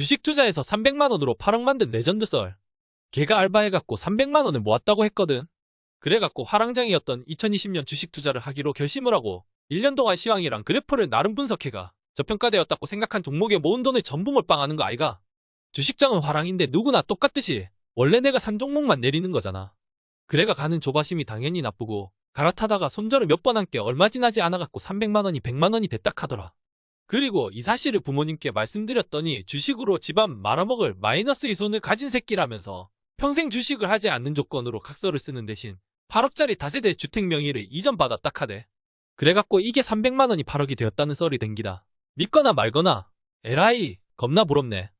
주식 투자해서 300만원으로 8억 만든 레전드 썰. 걔가 알바해갖고 300만원을 모았다고 했거든. 그래갖고 활황장이었던 2020년 주식 투자를 하기로 결심을 하고 1년 동안 시황이랑 그래프를 나름 분석해가 저평가되었다고 생각한 종목에 모은 돈을 전부 몰빵하는 거 아이가? 주식장은 활황인데 누구나 똑같듯이 원래 내가 산 종목만 내리는 거잖아. 그래가 갸는 조바심이 당연히 나고 갈아타다가 손절을 몇 번 한 게 얼마 지나지 않아갖고 300만원이 100만원이 됐다 카더라. 그리고 이 사실을 부모님께 말씀드렸더니 주식으로 집안 말아먹을 마이너스 이 손을 가진 새끼라면서 평생 주식을 하지 않는 조건으로 각서를 쓰는 대신 8억짜리 다세대 주택 명의를 이전받았다 카대. 그래갖고 이게 300만원이 8억이 되었다는 썰이 댕기다. 믿거나 말거나. 에라이 겁나 부럽네.